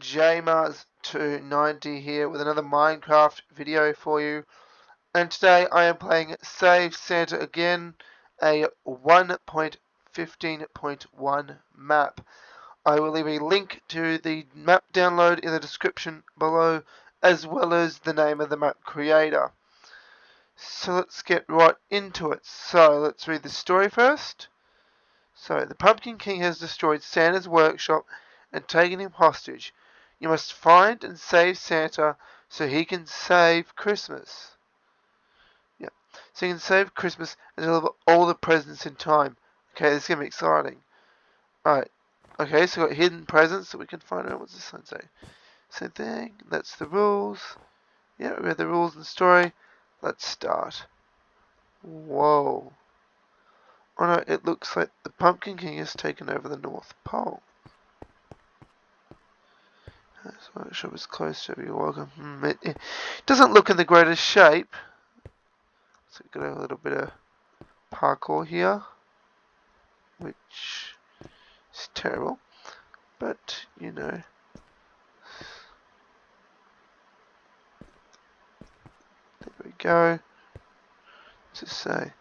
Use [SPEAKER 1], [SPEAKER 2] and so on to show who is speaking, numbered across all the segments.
[SPEAKER 1] JMars290 here with another Minecraft video for you. And today I am playing Save Santa again, a 1.15.1 map. I will leave a link to the map download in the description below, as well as the name of the map creator. So let's get right into it. So let's read the story first. So the Pumpkin King has destroyed Santa's workshop and taken him hostage. You must find and save Santa so he can save Christmas. Yeah, so he can save Christmas and deliver all the presents in time. Okay, this is gonna be exciting. Alright. Okay, so we've got hidden presents that we can find out. What's this sign say? Same thing. That's the rules. Yeah, we read the rules and story. Let's start. Whoa. Oh no, it looks like the Pumpkin King has taken over the North Pole. This workshop is close to you're welcome. Hmm, it, it, doesn't look in the greatest shape. So we've got a little bit of parkour here. Which is terrible. But, you know. There we go. To say,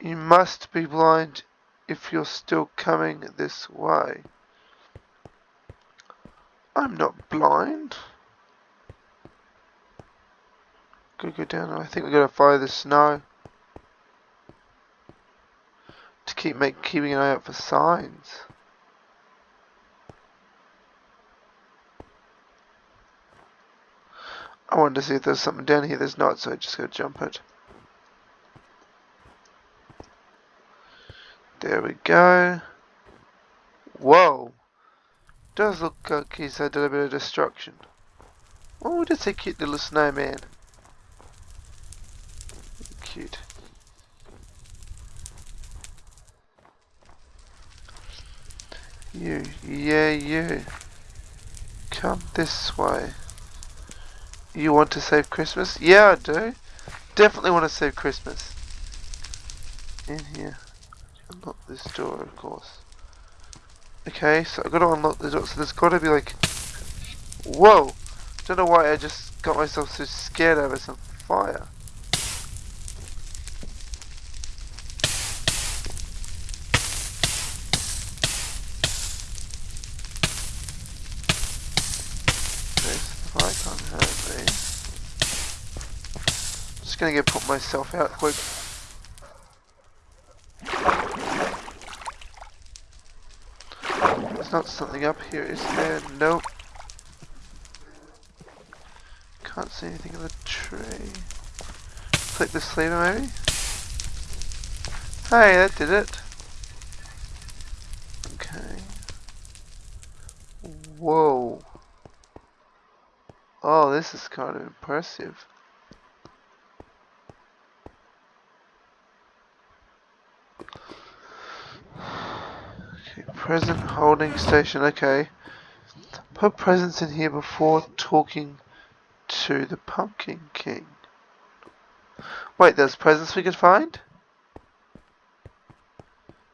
[SPEAKER 1] you must be blind if you're still coming this way. I'm not blind. Gotta go down. I think we're gonna follow the snow to keep make keeping an eye out for signs. I wanted to see if there's something down here. There's not, so I just gotta jump it. There we go. Whoa does look like he's had a bit of destruction. Oh, that's a cute little snowman. Cute. You, yeah, you. Come this way. You want to save Christmas? Yeah, I do. Definitely want to save Christmas. In here. Unlock this door, of course. Okay, so I've got to unlock the door, so there's got to be like... Whoa! Don't know why I just got myself so scared over some fire. This fire can't hurt me. I'm just gonna get put myself out quick. Not something up here, is there? Nope. Can't see anything in the tree. Click the lever maybe? Hey, that did it. Okay. Whoa. Oh, this is kind of impressive. Present holding station, okay. Put presents in here before talking to the Pumpkin King. Wait, there's presents we could find?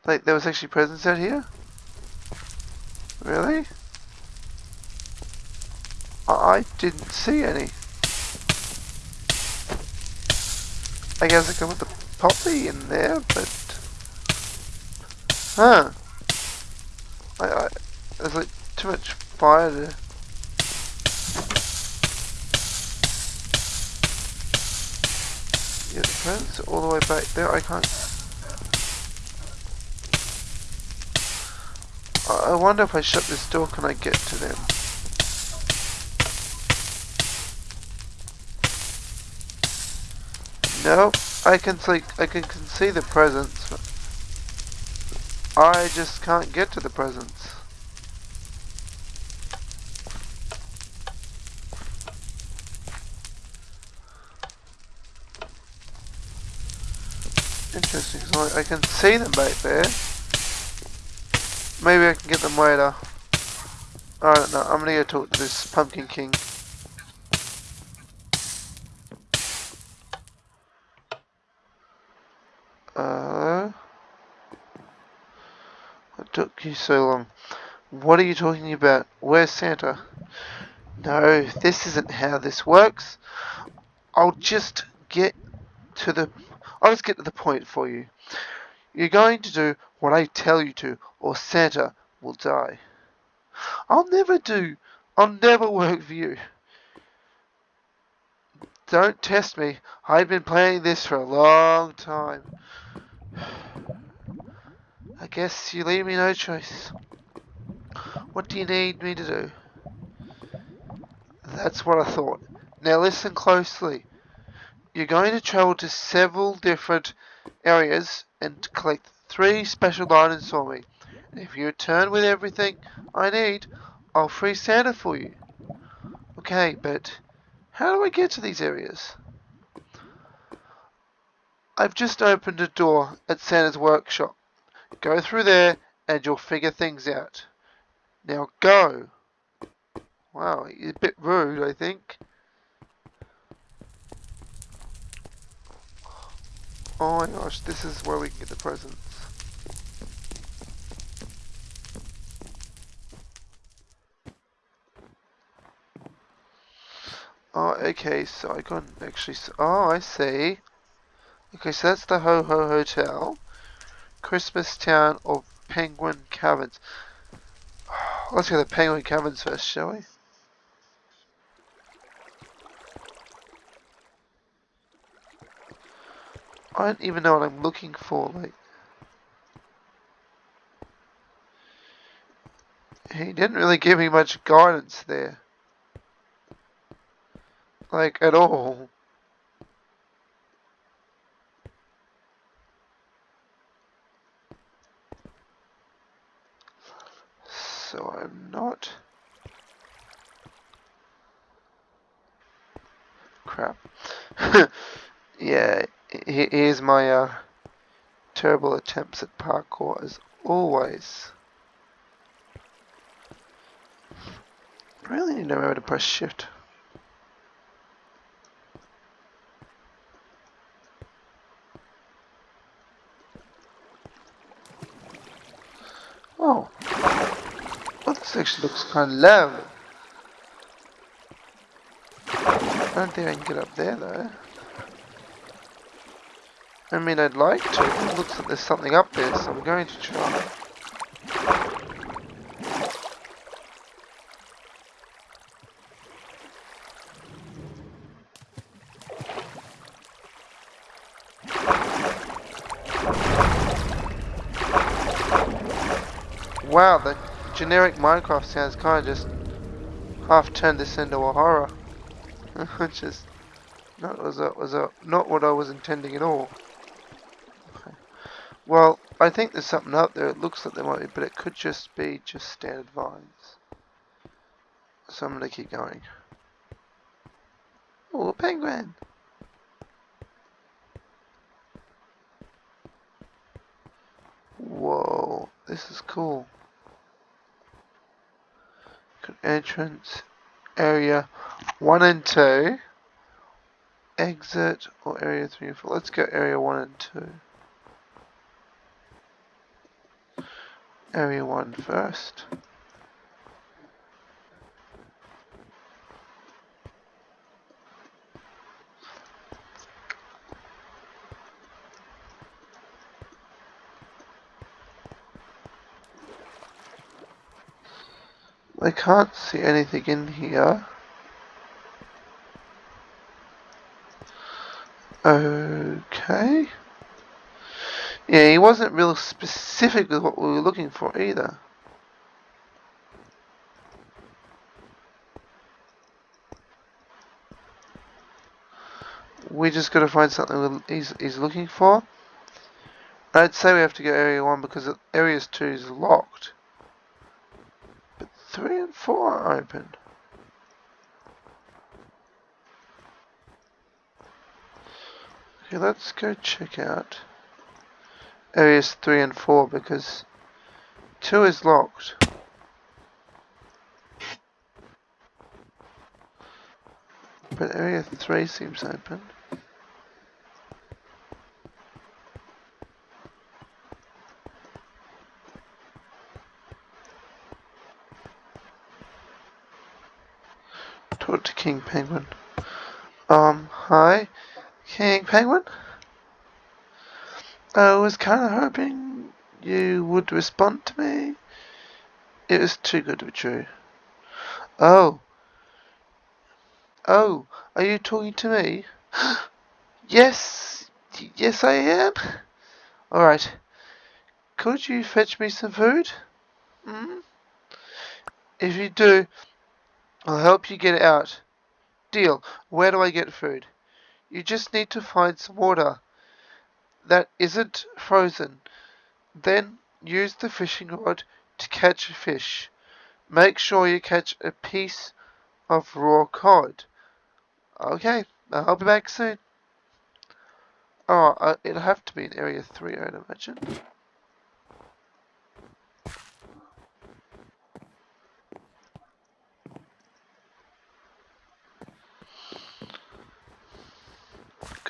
[SPEAKER 1] Like, there was actually presents out here? Really? I didn't see any. I guess I come put the poppy in there, but... Huh. I, I, there's like too much fire there. Yeah, the all the way back there. I can't. I wonder if I shut this door, can I get to them? Nope. I can see. I can, can see the presents. I just can't get to the presents. Interesting, so I can see them back there. Maybe I can get them later. I don't know, I'm gonna go talk to this Pumpkin King. took you so long? What are you talking about? Where's Santa? No, this isn't how this works. I'll just get to the... I'll just get to the point for you. You're going to do what I tell you to, or Santa will die. I'll never do. I'll never work for you. Don't test me. I've been planning this for a long time. I guess you leave me no choice. What do you need me to do? That's what I thought. Now listen closely. You're going to travel to several different areas and collect three special items for me. If you return with everything I need, I'll free Santa for you. Okay, but how do I get to these areas? I've just opened a door at Santa's workshop. Go through there and you'll figure things out. Now go. Wow, you're a bit rude, I think. Oh my gosh, this is where we can get the presents. Oh, okay, so I can actually... Oh, I see. Okay, so that's the Ho Ho Hotel. Christmas Town or Penguin Caverns. Let's go to the Penguin Caverns first, shall we? I don't even know what I'm looking for, like... He didn't really give me much guidance there. Like, at all. So I'm not... Crap. yeah, here's my uh, terrible attempts at parkour as always. I really need to remember to press shift. Oh. This actually looks kind of low. I don't think I can get up there though. I mean, I'd like to. It looks like there's something up there, so I'm going to try. Wow, the generic Minecraft sounds kind of just half turned this into a horror. Which is not was a, was a, not what I was intending at all. Well, I think there's something up there. It looks like there might be, but it could just be just standard vines. So I'm to keep going. Oh, penguin! Whoa, this is cool. Entrance, area 1 and 2, exit, or area 3 and 4. Let's go area 1 and 2. area 1 first. I can't see anything in here. Okay. Yeah, he wasn't real specific with what we were looking for either. We just got to find something he's, he's looking for. I'd say we have to go area 1 because area 2 is locked. 3 and 4 are open. Okay, let's go check out areas 3 and 4 because 2 is locked. But area 3 seems open. Talk to King Penguin. Um, hi, King Penguin? I was kind of hoping you would respond to me. It was too good to be true. Oh. Oh, are you talking to me? yes, yes I am. Alright. Could you fetch me some food? Hmm? If you do, I'll help you get it out. Deal. Where do I get food? You just need to find some water that isn't frozen. Then use the fishing rod to catch a fish. Make sure you catch a piece of raw cod. Okay, I'll be back soon. Oh, uh, it'll have to be in Area 3, I'd imagine.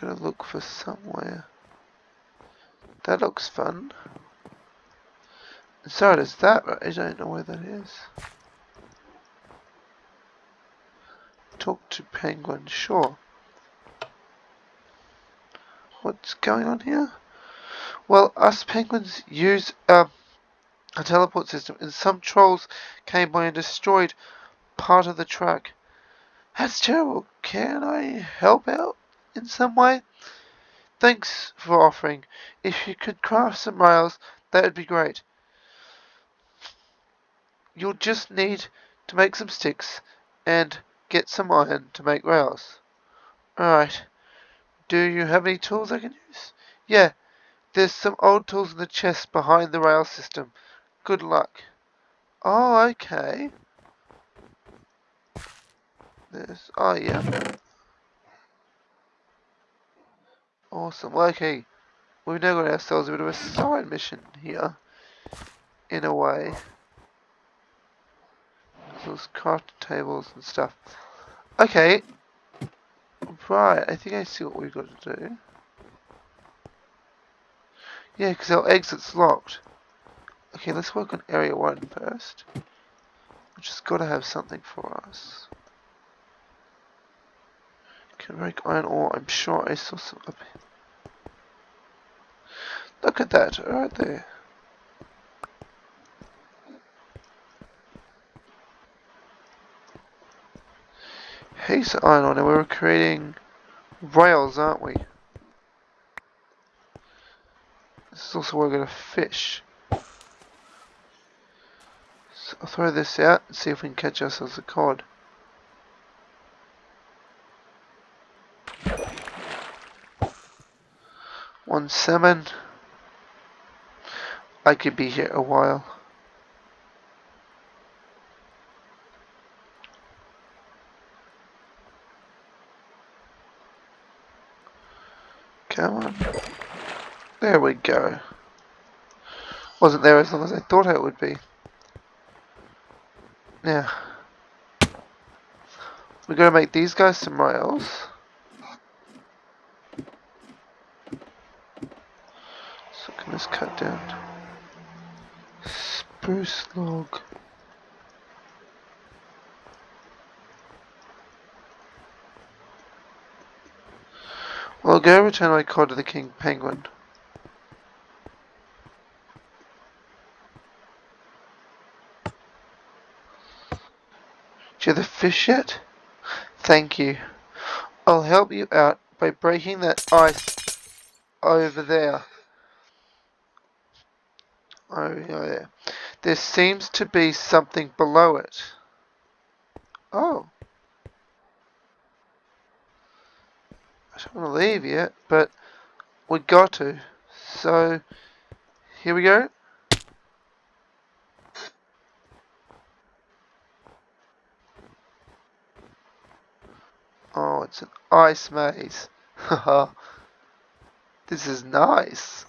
[SPEAKER 1] Gotta look for somewhere. That looks fun. So does that, but I don't know where that is. Talk to Penguin, sure. What's going on here? Well, us penguins use uh, a teleport system, and some trolls came by and destroyed part of the track. That's terrible. Can I help out in some way? Thanks for offering. If you could craft some rails, that would be great. You'll just need to make some sticks and get some iron to make rails. Alright. Do you have any tools I can use? Yeah, there's some old tools in the chest behind the rail system. Good luck. Oh, okay. There's, oh yeah. Awesome. Well, okay. We've now got ourselves a bit of a side mission here. In a way. Those craft tables and stuff. Okay, Right, I think I see what we've got to do. Yeah, because our exit's locked. Okay, let's work on area 1 first. Which has got to have something for us. Break iron ore. I'm sure I saw some up here. Look at that, right there. He's iron ore, and we're creating rails, aren't we? This is also where we're going to fish. So I'll throw this out and see if we can catch ourselves a cod. Salmon. I could be here a while. Come on. There we go. Wasn't there as long as I thought it would be. Now, we're going to make these guys some rails. So can this cut down? Spruce log. Well, I'll go return my card to the King Penguin. Do you have the fish yet? Thank you. I'll help you out by breaking that ice over there. Oh, yeah. There seems to be something below it. Oh. I don't want to leave yet, but we got to. So, here we go. Oh, it's an ice maze. this is nice.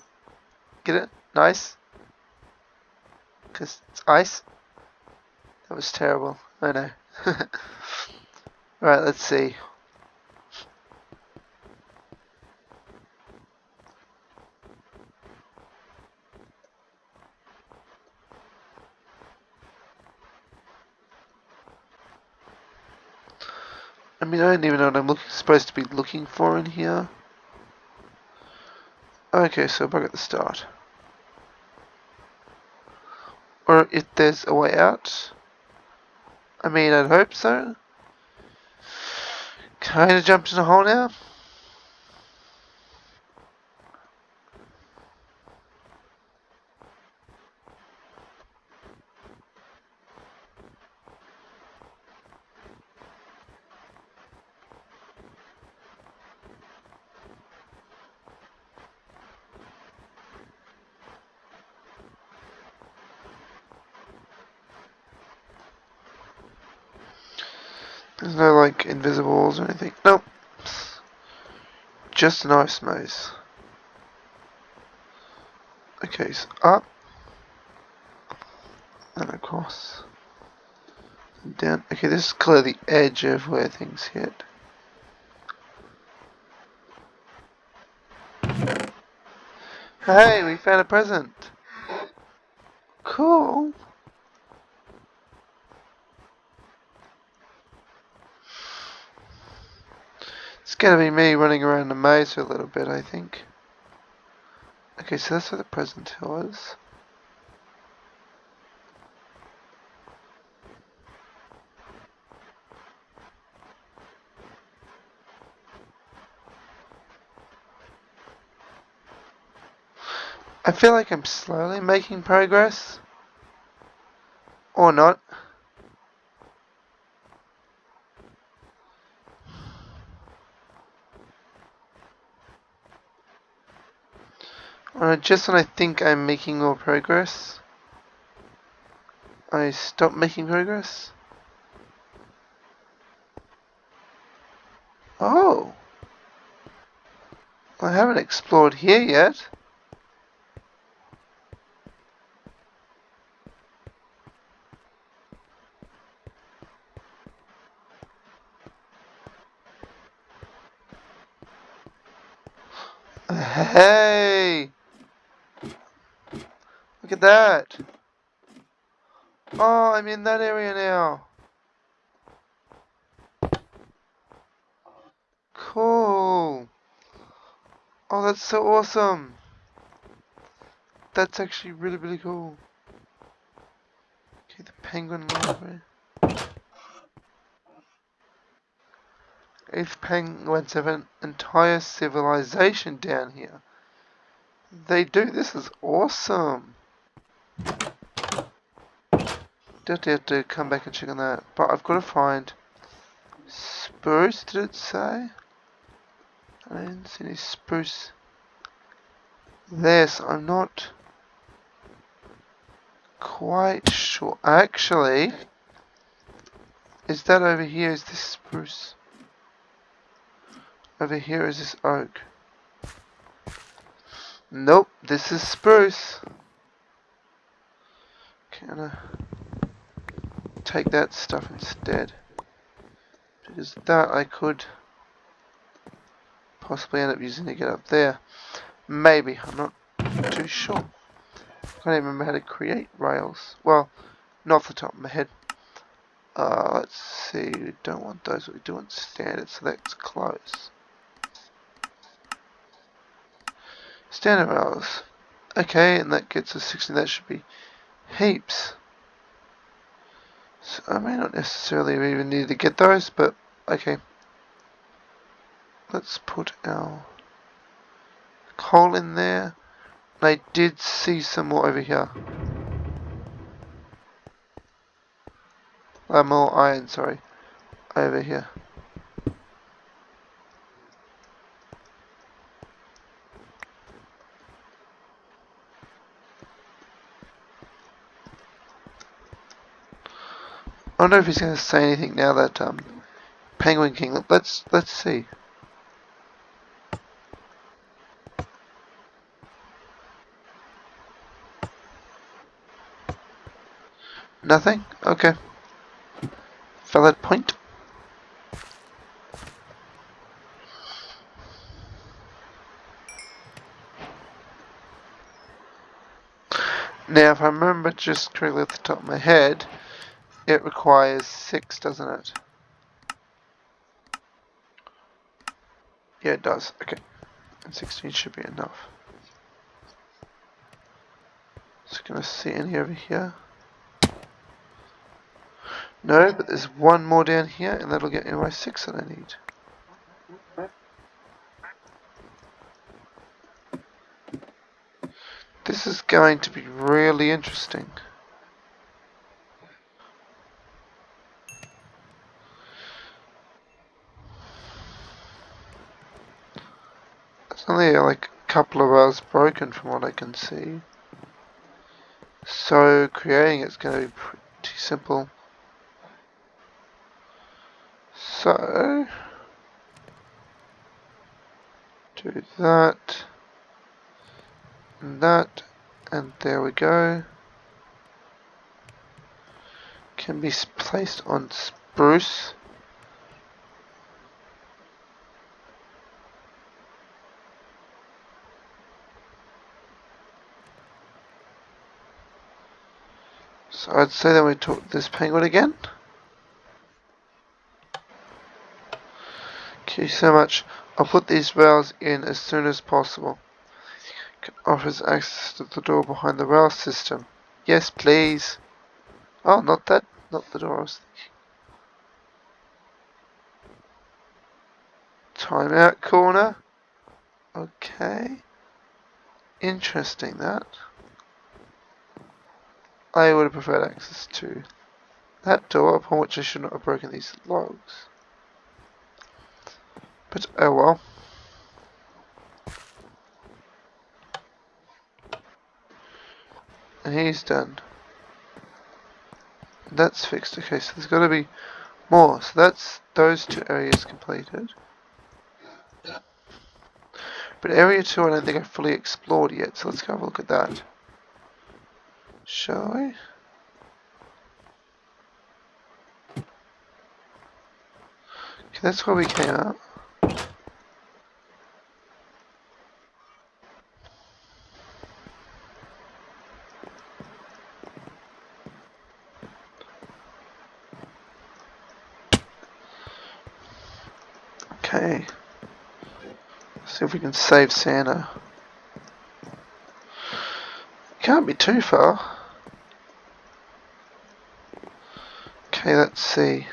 [SPEAKER 1] Get it? Nice? Because it's ice? That was terrible. I know. right, let's see. Mean, I don't even know what I'm look, supposed to be looking for in here. Okay, so back at the start. Or if there's a way out. I mean, I'd hope so. Kinda jumped in a hole now. Like invisibles or anything. Nope. Just an ice maze. Okay, so up. And across. Down. Okay, this is clearly the edge of where things hit. Hey, we found a present. Cool. Gonna be me running around the maze for a little bit, I think. Okay, so that's where the present was. I feel like I'm slowly making progress. Or not. Uh, just when I think I'm making more progress, I stop making progress. Oh! I haven't explored here yet. Hey! Look at that. Oh, I'm in that area now. Cool. Oh, that's so awesome. That's actually really, really cool. Okay, the penguin library. Eighth penguins have an entire civilization down here. They do. This is awesome. Definitely have to come back and check on that. But I've got to find spruce, did it say? I didn't see any spruce. There, so I'm not quite sure. Actually, is that over here? Is this spruce? Over here is this oak. Nope, this is spruce. Can I take that stuff instead? Because that I could possibly end up using to get up there. Maybe, I'm not too sure. I can't even remember how to create rails. Well, not off the top of my head. Uh, let's see, we don't want those, we do want standard, so that's close. Standard rails. Okay, and that gets us 60. That should be heaps. So I may not necessarily even need to get those, but okay. Let's put our coal in there. And I did see some more over here. Uh, more iron, sorry. Over here. I wonder if he's going to say anything now that um, Penguin King. Let's let's see. Nothing? Okay. Valid point. Now, if I remember just correctly at the top of my head, it requires six, doesn't it? Yeah, it does. Okay. And 16 should be enough. Just gonna see any over here. No, but there's one more down here, and that'll get me my 6 that I need. This is going to be really interesting. It's only like a couple broken from what I can see. So creating it's going to be pretty simple. So do that and that and there we go. Can be placed on spruce. I'd say that we took this penguin again. Thank you so much. I'll put these rails in as soon as possible. Can offers access to the door behind the rail system. Yes, please. Oh, not that. Not the door I was thinking. Timeout corner. Okay. Interesting that. I would have preferred access to that door upon which I should not have broken these logs. But oh well. And he's done. That's fixed. Okay, so there's got to be more. So that's those two areas completed. But area 2 I don't think I've fully explored yet, so let's go have a look at that. Shall we? Okay, that's where we came out. Okay. See if we can save Santa. Can't be too far. Okay, let's see.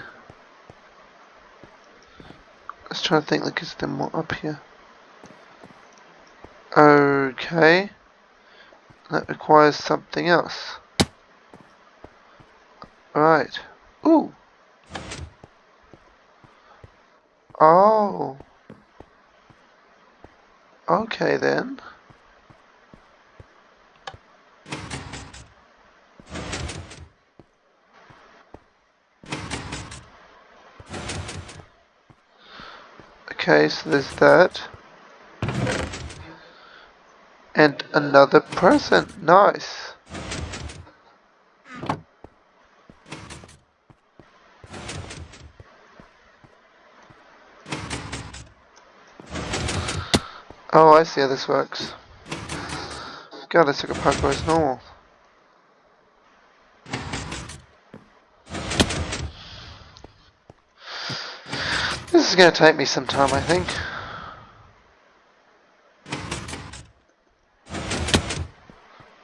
[SPEAKER 1] Let's try to think like is there more up here? Okay. That requires something else. Right. Ooh. Oh. Okay then. So there's that. And another person. Nice. Oh, I see how this works. God, this took a parkour as normal. This is going to take me some time, I think.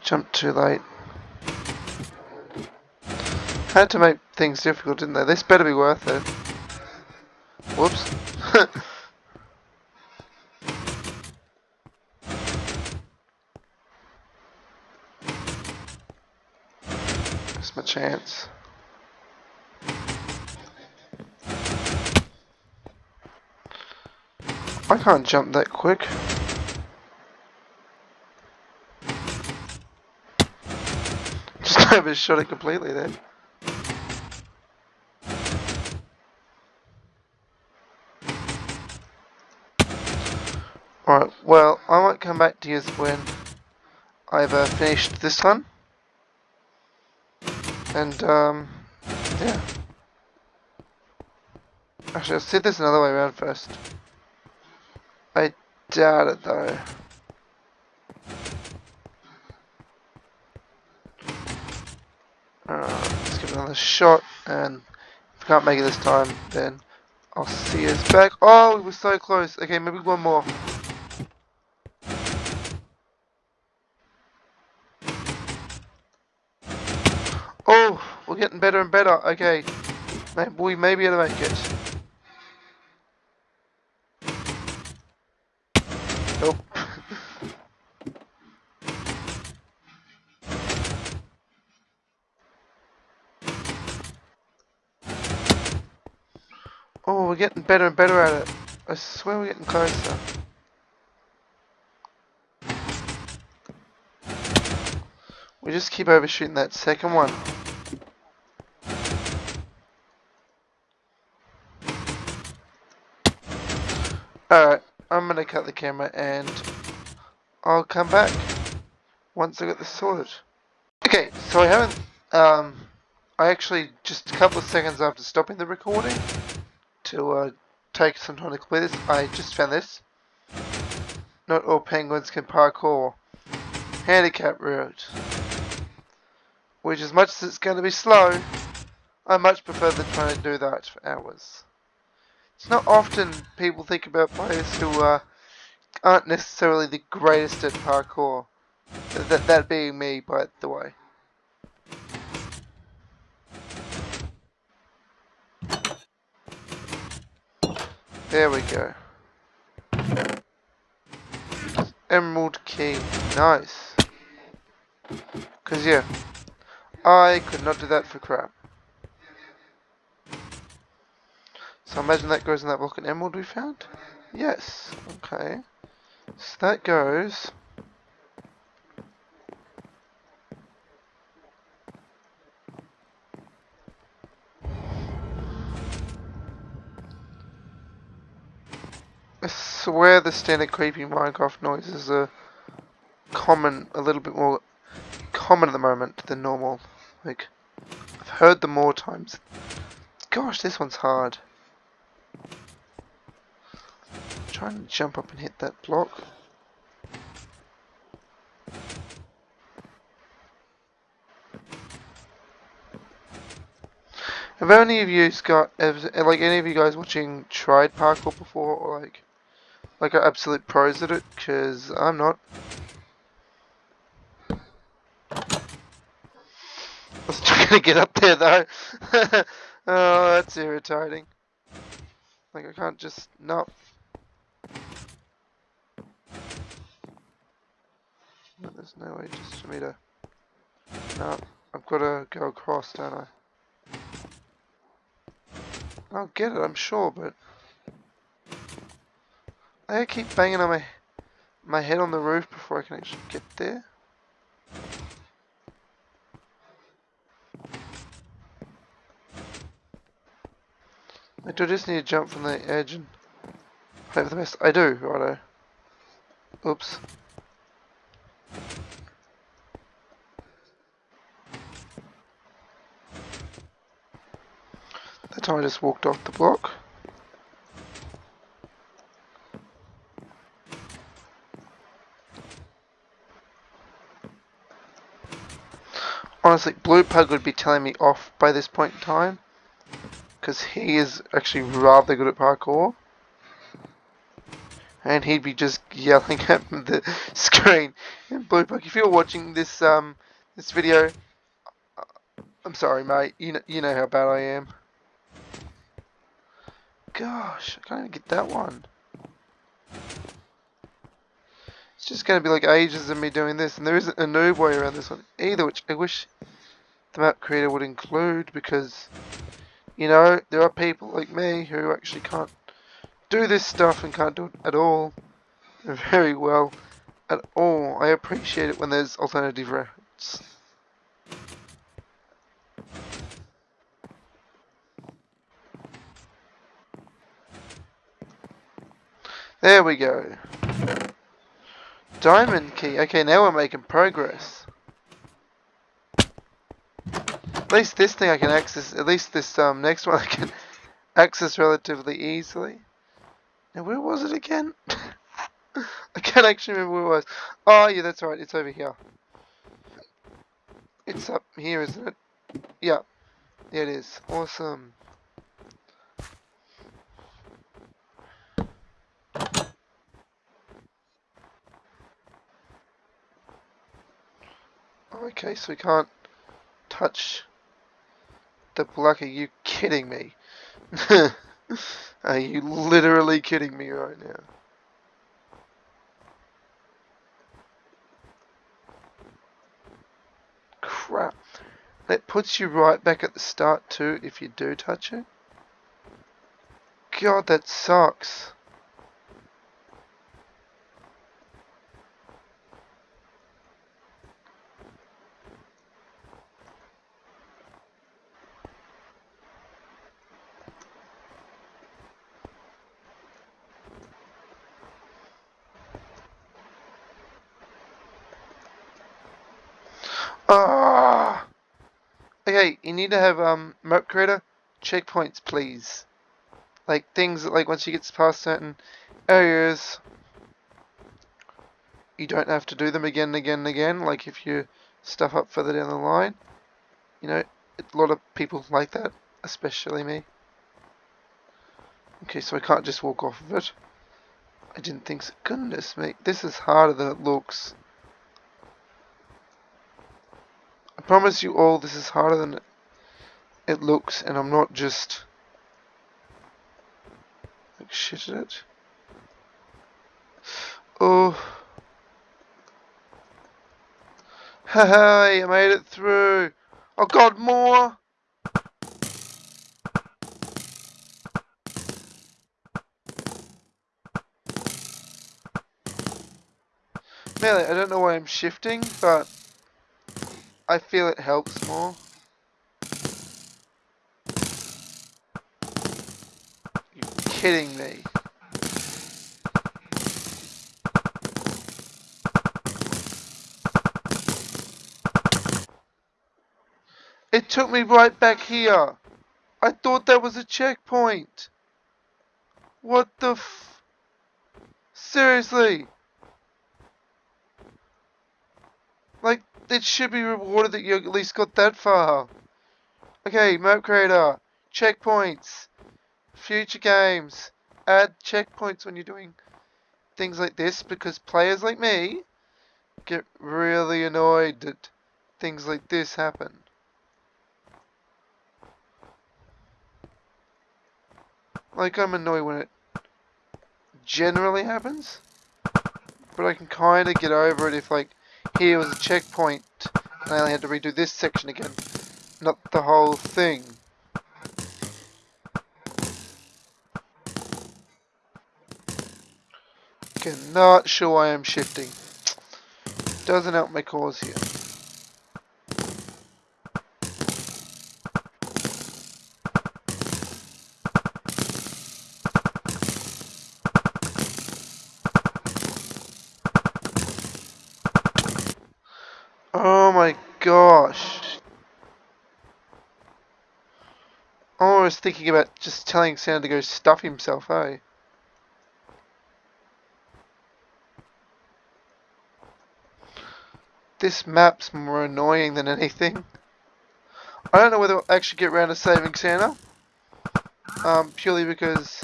[SPEAKER 1] Jumped too late. Had to make things difficult, didn't they? This better be worth it. Whoops. That's my chance. I can't jump that quick. Just overshot it completely then. Alright, well, I might come back to you when I've uh, finished this one. And, um, yeah. Actually, I'll see there's another way around first. Doubt it though. Alright, let's give it another shot and if we can't make it this time then I'll see us back. Oh, we were so close. Okay, maybe one more. Oh, we're getting better and better. Okay, maybe we may be able to make it. Oh, we're getting better and better at it. I swear we're getting closer. We just keep overshooting that second one. Alright, I'm gonna cut the camera and I'll come back once I get this sorted. Okay, so I haven't, um, I actually, just a couple of seconds after stopping the recording to uh, take some time to clear this, I just found this. Not all penguins can parkour. Handicap route which as much as it's going to be slow, I much prefer than trying to do that for hours. It's not often people think about players who uh, aren't necessarily the greatest at parkour. That, that being me, by the way. There we go. Emerald key. Nice. Because, yeah, I could not do that for crap. So I imagine that goes in that block of emerald we found? Yes. Okay. So that goes... I swear the standard creepy Minecraft noises are common, a little bit more common at the moment than normal. Like, I've heard them more times. Gosh, this one's hard. Trying to jump up and hit that block. Have any of you got, like any of you guys watching tried parkour before, or like, like are absolute pros at it? Because I'm not. I was trying to get up there though. oh, that's irritating. Like I can't just no. There's no way just for me to. No, I've got to go across, don't I? I'll get it, I'm sure, but I keep banging on my my head on the roof before I can actually get there. I do just need to jump from the edge and hope for the best. I do, righto. Oops. That time I just walked off the block. Honestly, Blue Pug would be telling me off by this point in time because he is actually rather good at parkour. And he'd be just yelling at the screen. And Blue Pug, if you're watching this um this video, I'm sorry, mate. You know you know how bad I am. Gosh, I can't even get that one. It's just going to be like ages of me doing this, and there isn't a noob way around this one either, which I wish the map creator would include because you know, there are people like me who actually can't do this stuff and can't do it at all very well at all. I appreciate it when there's alternative routes. There we go. Diamond key. Okay, now we're making progress. least this thing I can access, at least this um, next one I can access relatively easily. Now where was it again? I can't actually remember where it was. Oh yeah, that's right, it's over here. It's up here, isn't it? Yeah, yeah it is. Awesome. Okay, so we can't touch the block. Are you kidding me? Are you literally kidding me right now? Crap. That puts you right back at the start too if you do touch it. God, that sucks. Ah! Okay, you need to have um map creator checkpoints, please. Like things like once you get past certain areas, you don't have to do them again and again and again. Like if you stuff up further down the line, you know, a lot of people like that, especially me. Okay, so I can't just walk off of it. I didn't think so. Goodness me, this is harder than it looks. I promise you all this is harder than it looks and I'm not just like shit at it. Oh. Hey, I made it through. Oh god, more! Really, I don't know why I'm shifting, but I feel it helps more. You're kidding me. It took me right back here. I thought that was a checkpoint. What the f... Seriously? Like, it should be rewarded that you at least got that far. Okay, map creator, checkpoints, future games, add checkpoints when you're doing things like this because players like me get really annoyed that things like this happen. Like I'm annoyed when it generally happens, but I can kind of get over it if like here was a checkpoint and I only had to redo this section again, not the whole thing. Okay, not sure why I'm shifting. Doesn't help my cause here. Thinking about just telling Sam to go stuff himself, eh? This map's more annoying than anything. I don't know whether I'll actually get around to saving Santa. Um, purely because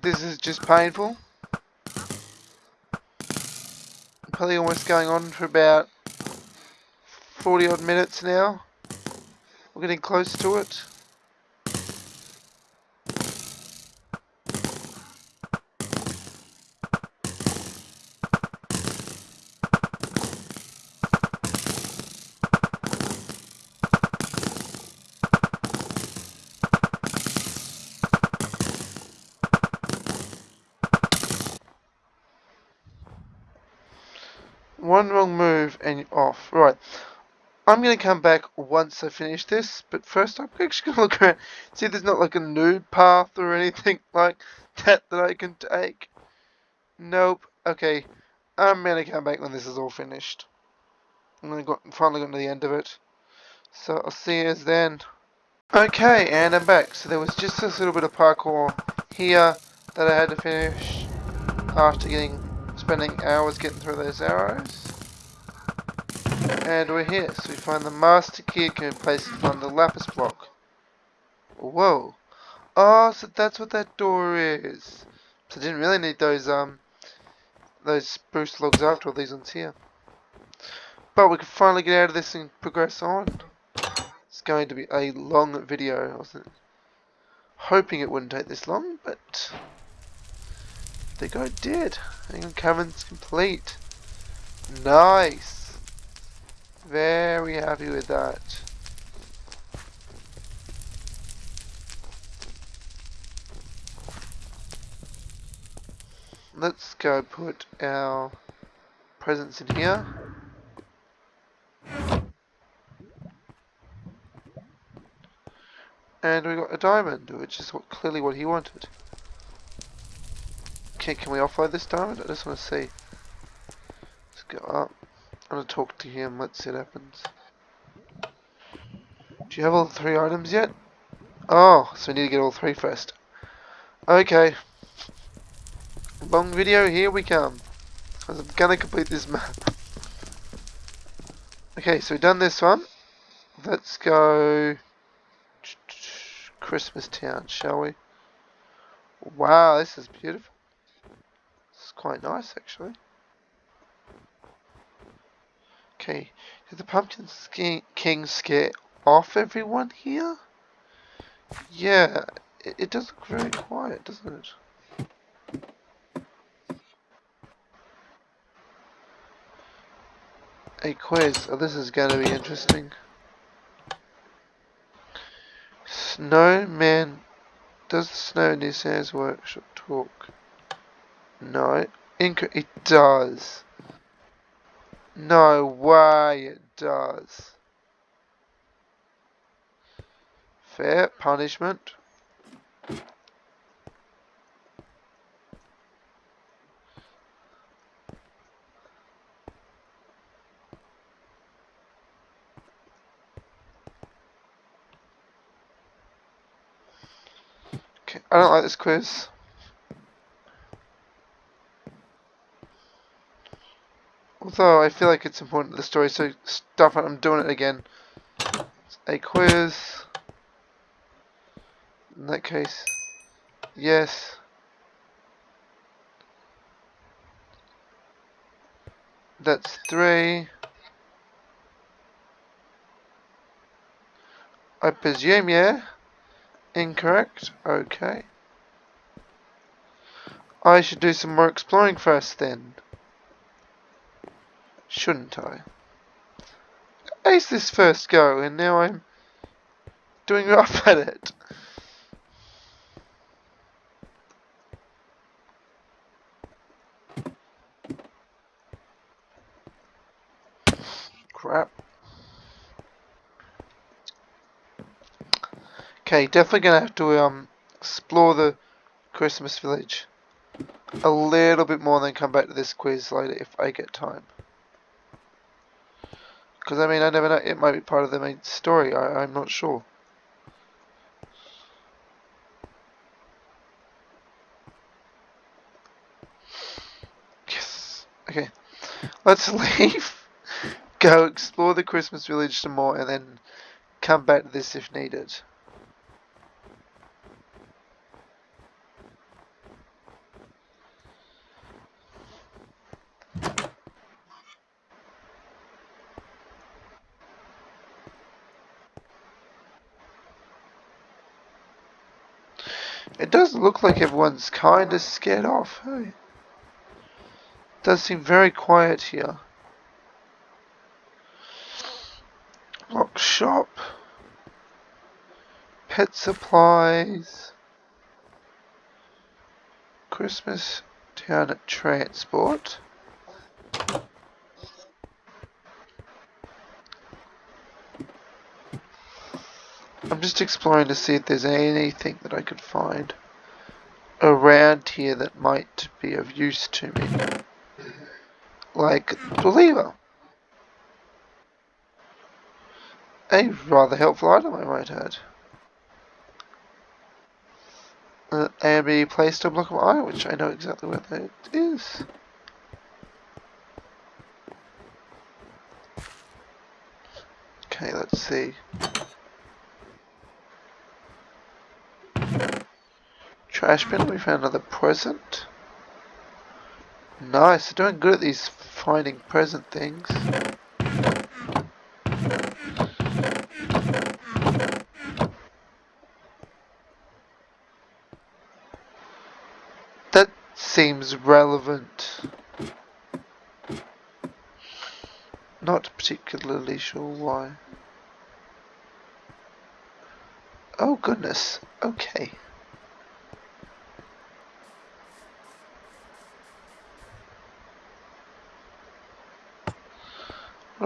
[SPEAKER 1] this is just painful. Probably almost going on for about 40 odd minutes now. We're getting close to it. One wrong move and you're off. Right. I'm going to come back once I finish this, but first I'm actually going to look around, see if there's not like a nude path or anything like that that I can take. Nope. Okay. I'm going to come back when this is all finished. And I got finally got to the end of it. So I'll see you then. Okay, and I'm back. So there was just this little bit of parkour here that I had to finish after getting spending hours getting through those arrows. And we're here. So we find the master key can be placed on the lapis block. Whoa. Oh, so that's what that door is. So I didn't really need those um those spruce logs after all these ones here. But we can finally get out of this and progress on. It's going to be a long video. I wasn't hoping it wouldn't take this long, but they go did. And cavern's complete. Nice. Very happy with that. Let's go put our presents in here. And we got a diamond, which is what, clearly what he wanted. Okay, can we offload this diamond? I just want to see. Let's go up. I'm going to talk to him. Let's see what happens. Do you have all three items yet? Oh, so we need to get all three first. Okay. Long video, here we come. I'm gonna complete this map. Okay, so we've done this one. Let's go Christmas Town, shall we? Wow, this is beautiful. Quite nice, actually. Okay, did the Pumpkin King scare off everyone here? Yeah, it, it does look very quiet, doesn't it? A quiz. Oh, this is going to be interesting. Snowman. Does the snow near Santa's workshop talk? No. Inc it does. No way it does. Fair punishment. I don't like this quiz. Although I feel like it's important to the story, so stop it, I'm doing it again. A quiz. In that case, yes. That's three. I presume, yeah. Incorrect. Okay. I should do some more exploring first then. Shouldn't I? Ace this first go and now I'm doing rough at it. Crap. Okay, definitely gonna have to um explore the Christmas village a little bit more, and then come back to this quiz later if I get time. Because I mean, I never know. It might be part of the main story. I, I'm not sure. Yes. Okay. Let's leave. Go explore the Christmas village some more, and then come back to this if needed. Does look like everyone's kind of scared off. Hey? Does seem very quiet here. Lock shop. Pet supplies. Christmas town at transport. I'm just exploring to see if there's anything that I could find around here that might be of use to me. Like the lever. A rather helpful item, I might add. Uh, and be placed a block of iron, which I know exactly where that is. Okay, let's see. Trash bin, we found another present. Nice, they're doing good at these finding present things. That seems relevant. Not particularly sure why. Oh goodness, okay.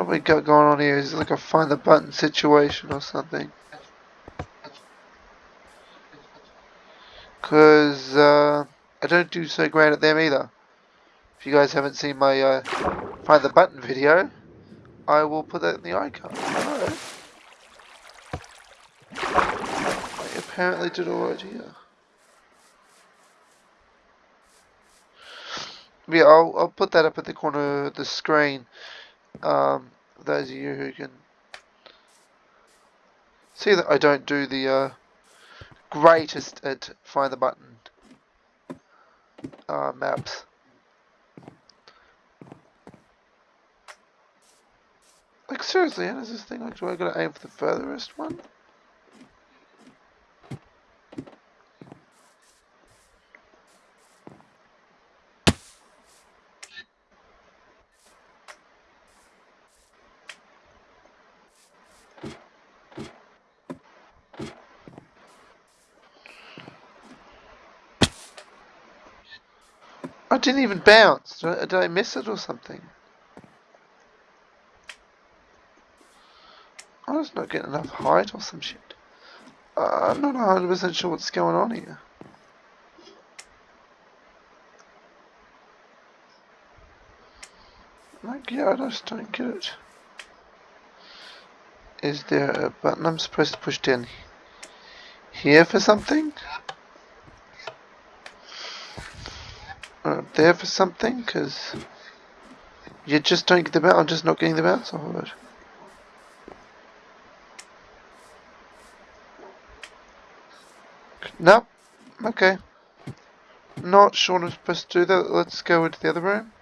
[SPEAKER 1] What we got going on here? Is like a find the button situation or something? Because uh, I don't do so great at them either. If you guys haven't seen my uh, find the button video, I will put that in the icon. Hello. I apparently did alright here. Yeah, I'll, I'll put that up at the corner of the screen. Um, those of you who can see that I don't do the uh, greatest at find the button uh, maps. Like seriously, how does this thing like do I gotta aim for the furthest one? Didn't even bounce. Did I, miss it or something? I was not getting enough height or some shit. Uh, I'm not 100% sure what's going on here. Like, yeah, I just don't get it. Is there a button I'm supposed to push down here for something? Or up there for something? Because you just don't get the bounce. I'm just not getting the bounce off of it. Nope. Okay. Not sure I'm supposed to do that. Let's go into the other room.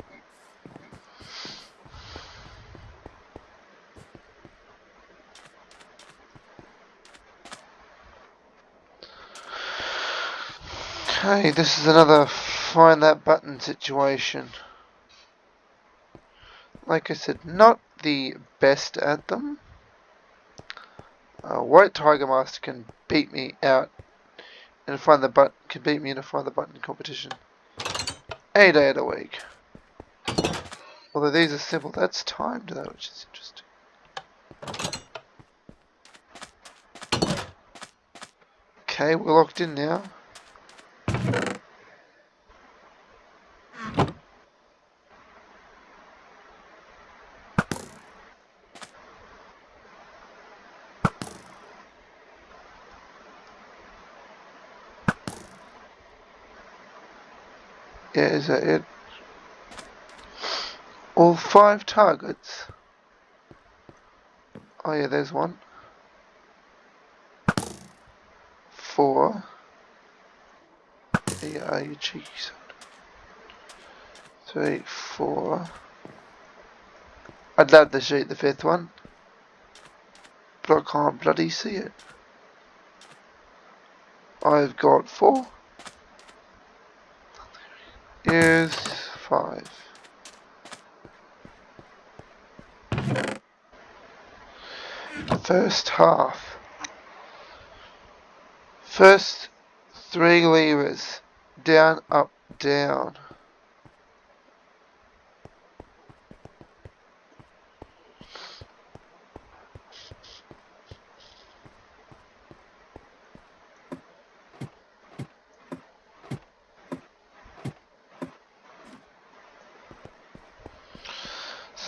[SPEAKER 1] Okay, this is another find that button situation. Like I said, not the best at them. Uh, White Tiger Master can beat me out and find the button can beat me in a find the button competition. A day of the week. Although these are simple, that's timed though, which is interesting. Okay, we're locked in now. Yeah, is that it? All five targets. Oh yeah, there's one. Four. Yeah, are you cheeky son. Three, four. I'd love to shoot the fifth one. But I can't bloody see it. I've got four is 5. First half. First three levers. Down, up, down.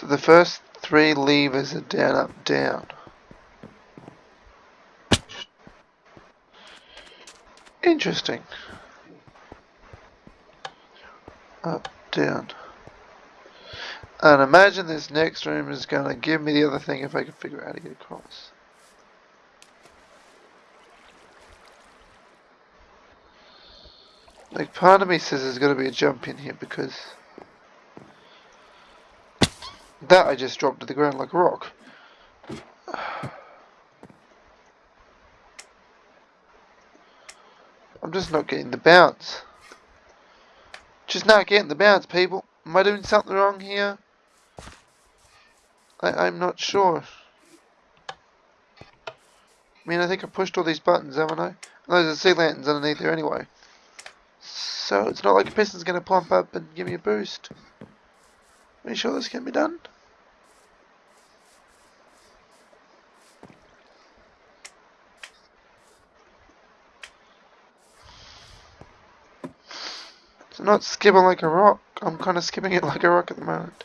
[SPEAKER 1] The first three levers are down, up, down. Interesting. Up, down. And imagine this next room is going to give me the other thing if I can figure out how to get across. Like part of me says there's going to be a jump in here because that I just dropped to the ground like a rock. I'm just not getting the bounce. Just not getting the bounce, people. Am I doing something wrong here? I, I'm not sure. I mean, I think I pushed all these buttons, haven't I? Those are sea lanterns underneath there anyway. So it's not like a piston's going to plump up and give me a boost. Are you sure this can be done? Not skipping like a rock. I'm kind of skipping it like a rock at the moment.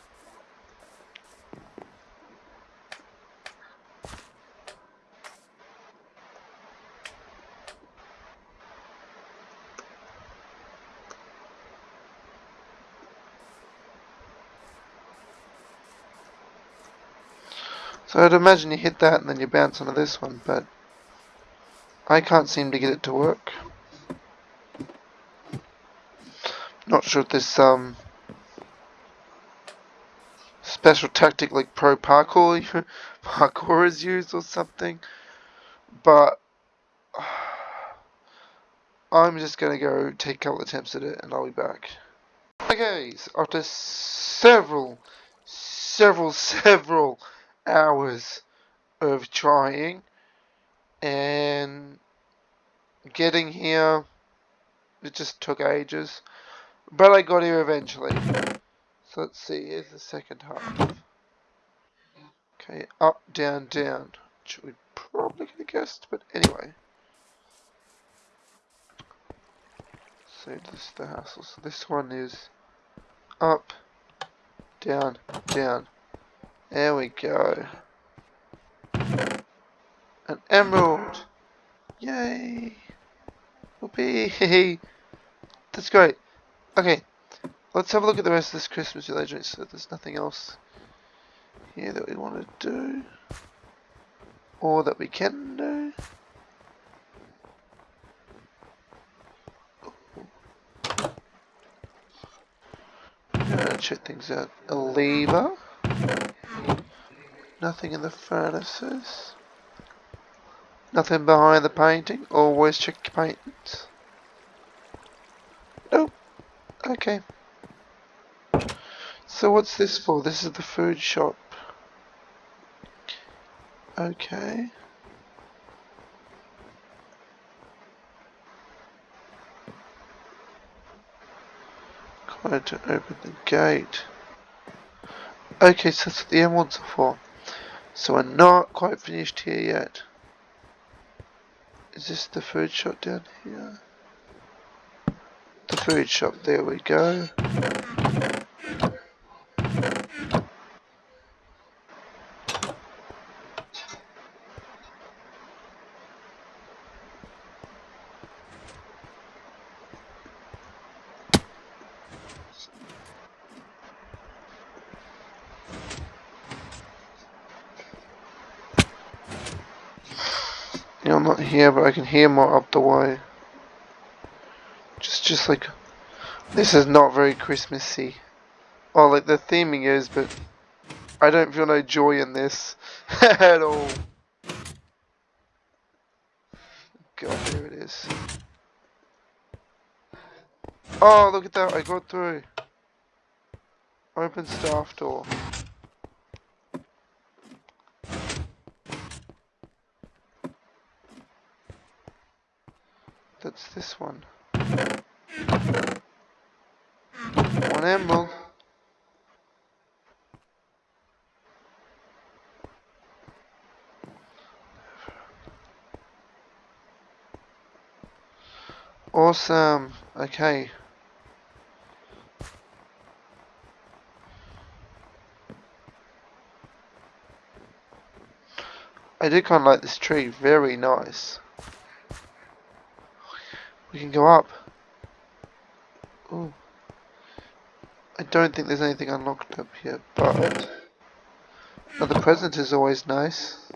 [SPEAKER 1] So I'd imagine you hit that and then you bounce onto this one, but I can't seem to get it to work. Not sure if this um special tactic like pro parkour parkour is used or something, but I'm just gonna go take a couple attempts at it and I'll be back. Okay, so after several, several, several hours of trying and getting here. It just took ages. But I got here eventually. So let's see, here's the second half. Okay, up, down, down. Which we probably could have guessed, but anyway. So this is the hassle. So this one is up, down, down. There we go. An emerald! Yay! Whoopee! That's great. Okay, let's have a look at the rest of this Christmas village. So there's nothing else here that we want to do. Or that we can do. Uh, check things out. A lever. Nothing in the furnaces. Nothing behind the painting. Always check your paintings. Okay. So what's this for? This is the food shop. Okay. Required to open the gate. Okay, so that's what the emeralds are for. So we're not quite finished here yet. Is this the food shop down here? The food shop, there we go. I'm not here, but I can hear more up the way. Just, like, this is not very Christmassy. Oh, like the theming is, but I don't feel no joy in this at all. God, there it is. Oh, look at that, I got through. Open staff door. That's this one. One emerald. Awesome. Okay. I do kind of like this tree. Very nice. We can go up. Ooh. I don't think there's anything unlocked up here, but... Another present is always nice.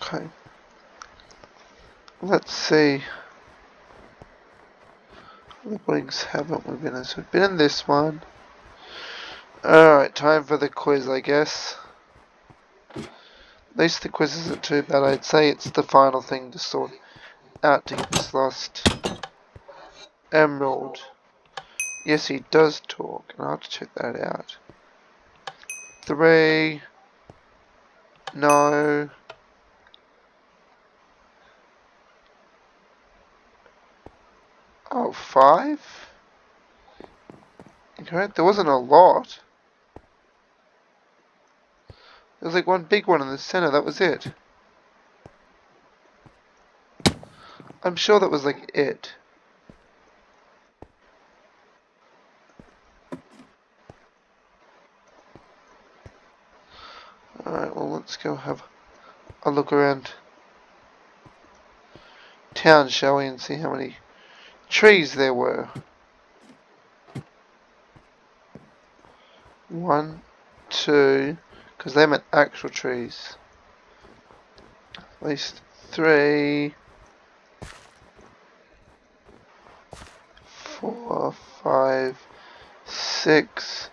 [SPEAKER 1] Okay. Let's see. The wings haven't we been in? So we've been in this one. Uh, Time for the quiz, I guess. At least the quiz isn't too bad. I'd say it's the final thing to sort out to get this last emerald. Yes, he does talk, and I'll have to check that out. Three. No. Oh, five? Okay, there wasn't a lot. There was like one big one in the center, that was it. I'm sure that was like it. Alright, well let's go have a look around town, shall we, and see how many trees there were. One, two, because they meant actual trees. At least three, four, five, six,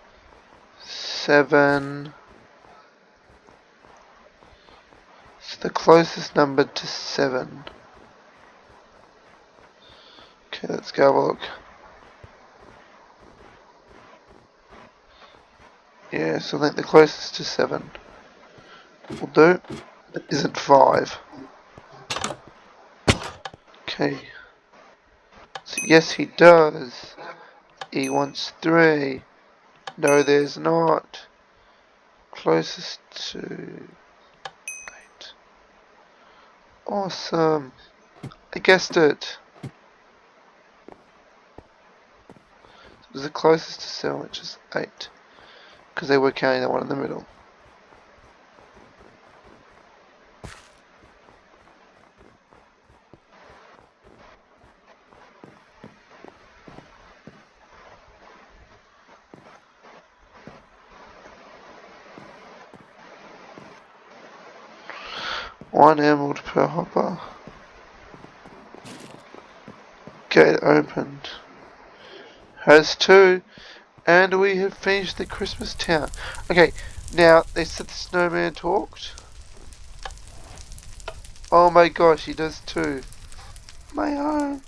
[SPEAKER 1] seven. It's the closest number to seven. Okay, let's go have a look. Yeah, so I think the closest to 7 will do. It isn't 5. Okay. So yes, he does. He wants 3. No, there's not. Closest to 8. Awesome. I guessed it. It was the closest to 7, which is 8 because they were counting the one in the middle. One emerald per hopper. Gate opened. Has two. And we have finished the Christmas town. Okay, now they said the snowman talked. Oh my gosh, he does too. My home.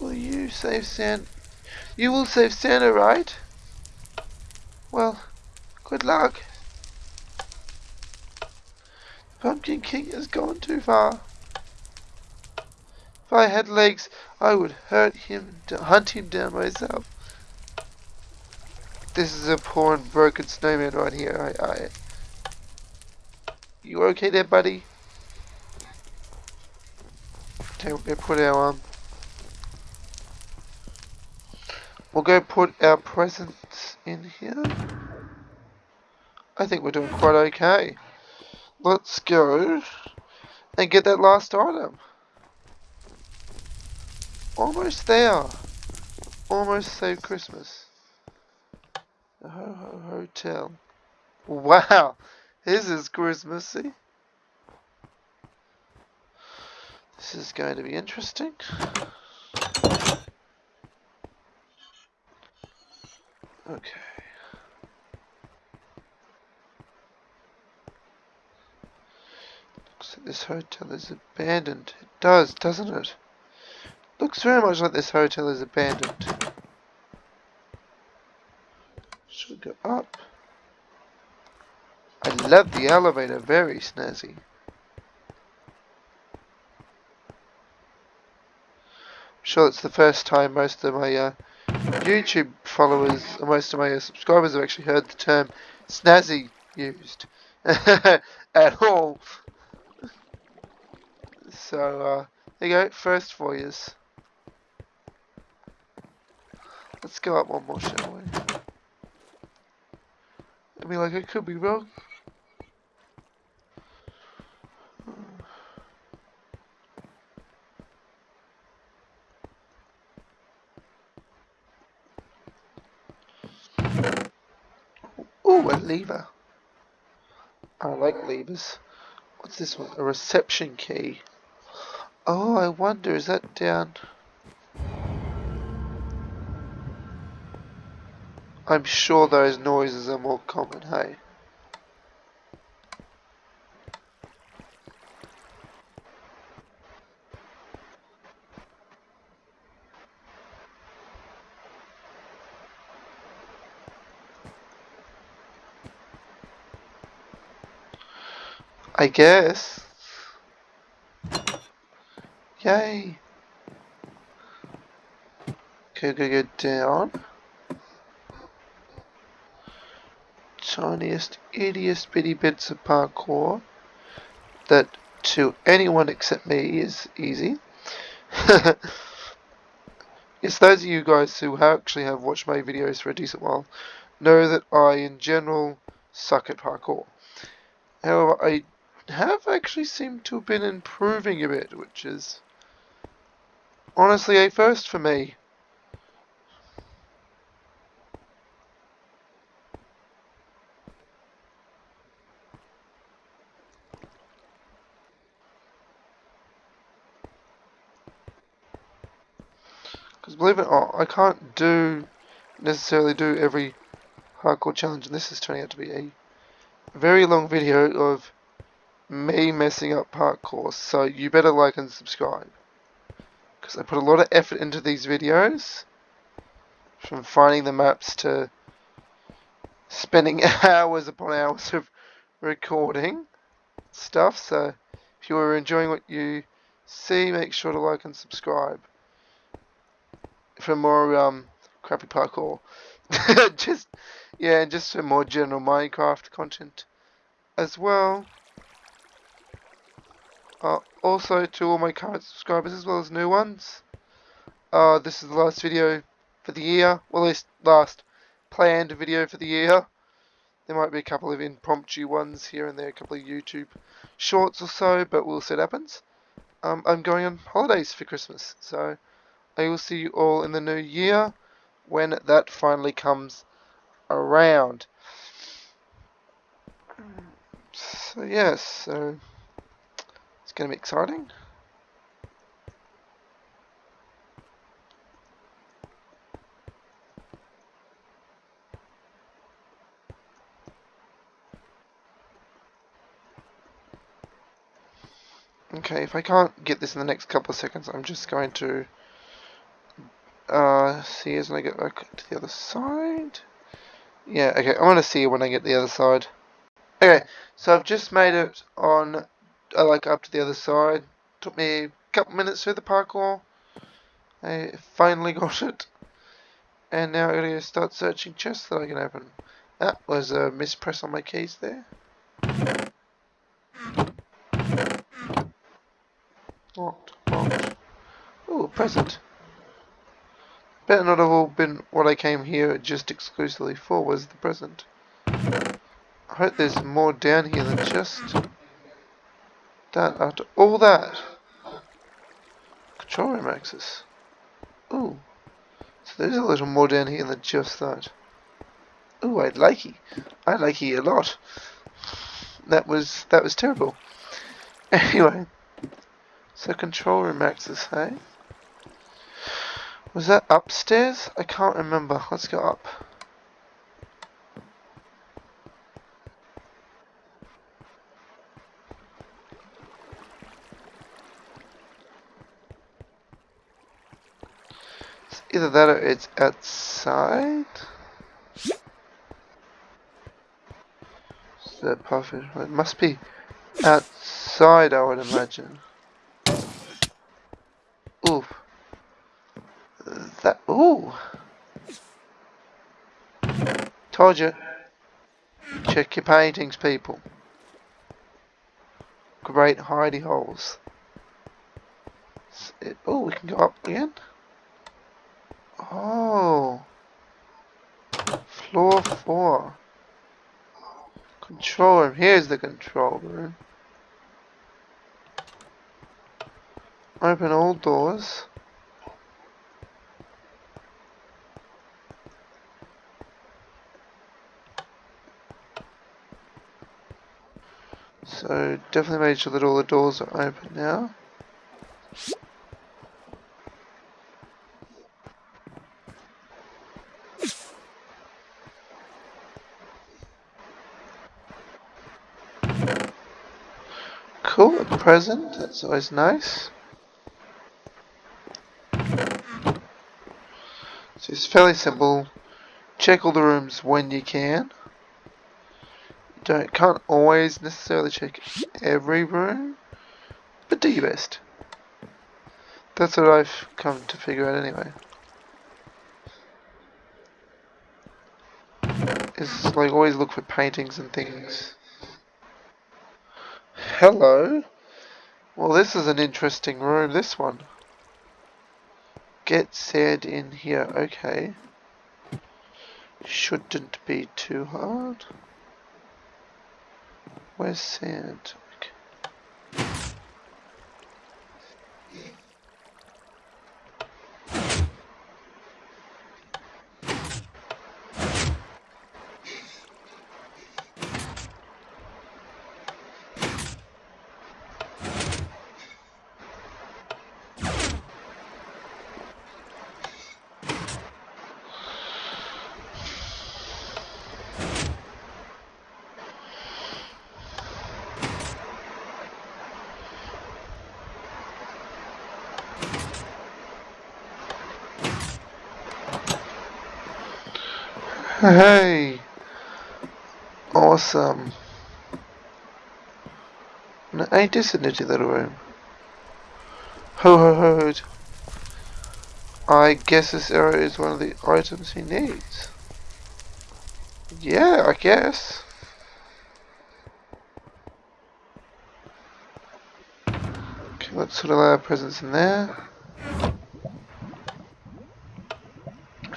[SPEAKER 1] Will you save Santa? You will save Santa, right? Well, good luck. Pumpkin King has gone too far. If I had legs, I would hurt him, hunt him down myself. This is a poor and broken snowman right here. I, I. You okay there, buddy? Okay, we'll go put our um. We'll go put our presents in here. I think we're doing quite okay. Let's go and get that last item. Almost there. Almost saved Christmas. The Ho Ho Hotel. Wow. This is Christmassy. This is going to be interesting. Okay. Looks like this hotel is abandoned. It does, doesn't it? Looks very much like this hotel is abandoned. Should we go up. I love the elevator, very snazzy. I'm sure it's the first time most of my uh, YouTube followers, or most of my uh, subscribers have actually heard the term snazzy used at all. So, uh, there you go, first for years. Let's go up one more, shall we? I mean, like, I could be wrong. Ooh, a lever. I like levers. What's this one? A reception key. Oh, I wonder, is that down... I'm sure those noises are more common, hey? I guess. Yay. Go go down. Tiniest, ittiest bitty bits of parkour that to anyone except me is easy. yes, those of you guys who actually have watched my videos for a decent while know that I, in general, suck at parkour. However, I have actually seemed to have been improving a bit, which is honestly a first for me. Because believe it or not, I can't do necessarily do every hardcore challenge, and this is turning out to be a very long video of me messing up parkour, so you better like and subscribe. Because I put a lot of effort into these videos, from finding the maps to spending hours upon hours of recording stuff, so if you are enjoying what you see, make sure to like and subscribe for more um, crappy parkour. just yeah, and just for more general Minecraft content as well. Uh, also to all my current subscribers as well as new ones. Uh, this is the last video for the year. Well, at least last planned video for the year. There might be a couple of impromptu ones here and there, a couple of YouTube shorts or so, but we'll see what happens. Um, I'm going on holidays for Christmas, so I will see you all in the new year when that finally comes around. So yes, so it's going to be exciting. Okay, if I can't get this in the next couple of seconds, I'm just going to uh, see as when I get back to the other side. Yeah, okay, I want to see when I get the other side. Okay, so I've just made it on I like up to the other side. Took me a couple minutes through the parkour. I finally got it. And now I'm going to start searching chests that I can open. That was a mispress on my keys there. Locked, locked. Ooh, present. Better not have all been what I came here just exclusively for was the present. I hope there's more down here than just that after all that. Control room access. Ooh. So there's a little more down here than just that. Ooh, I like it. I like it a lot. That was that was terrible. Anyway. So control room access, hey? Was that upstairs? I can't remember. Let's go up. Either that or it's outside. Is that perfect? It must be outside, I would imagine. Oof. That. Ooh. Check your paintings, people. Great hidey holes. Oh, we can go up again. Oh. Floor 4. Control room. Here's the control room. Open all doors. So definitely made sure that all the doors are open now. Cool, a present, that's always nice. So it's fairly simple. Check all the rooms when you can. Don't can't always necessarily check every room, but do your best. That's what I've come to figure out anyway. Is like always look for paintings and things. Hello. Well, this is an interesting room. This one. Get sand in here. Okay. Shouldn't be too hard. Where's sand? Hey! Awesome. No, ain't this a nifty little room? Ho ho ho! I guess this arrow is one of the items he needs. Yeah, I guess. Okay, let's sort of lay our presents in there.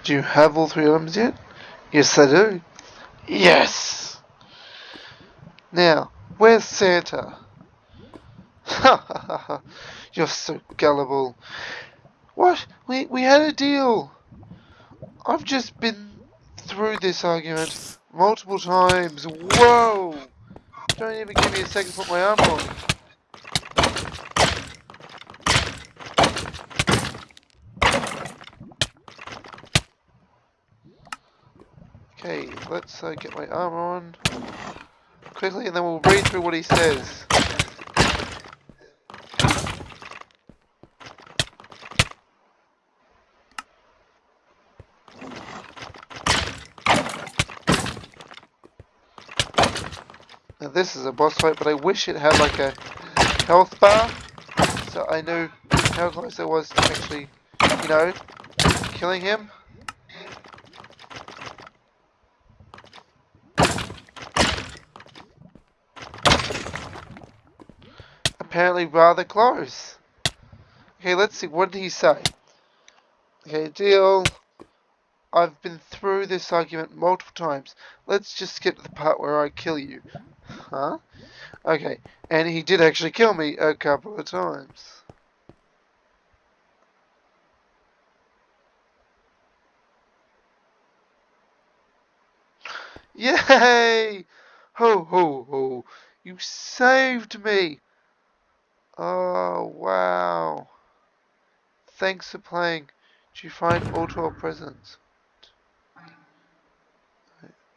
[SPEAKER 1] Do you have all three items yet? Yes, I do. Yes! Now, where's Santa? Ha ha ha ha. You're so gullible. What? We, we had a deal. I've just been through this argument multiple times. Whoa! Don't even give me a second to put my arm on. Okay, let's uh, get my armor on quickly and then we'll read through what he says. Now this is a boss fight, but I wish it had like a health bar, so I knew how close I was to actually, you know, killing him. Apparently rather close. Okay, let's see. What did he say? Okay, deal. I've been through this argument multiple times. Let's just get to the part where I kill you. Huh? Okay, and he did actually kill me a couple of times. Yay! Ho ho ho! You saved me! Oh, wow. Thanks for playing. Did you find all 12 presents?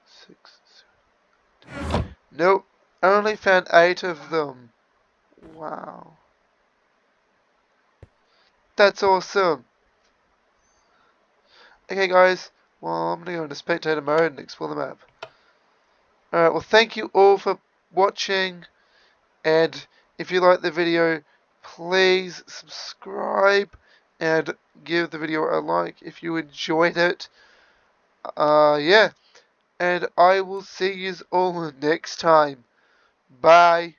[SPEAKER 1] Six, seven, nope. I only found eight of them. Wow. That's awesome. Okay, guys. Well, I'm going to go into spectator mode and explore the map. Alright, well, thank you all for watching. And if you like the video, please subscribe and give the video a like if you enjoyed it. Uh, yeah. And I will see you all next time. Bye.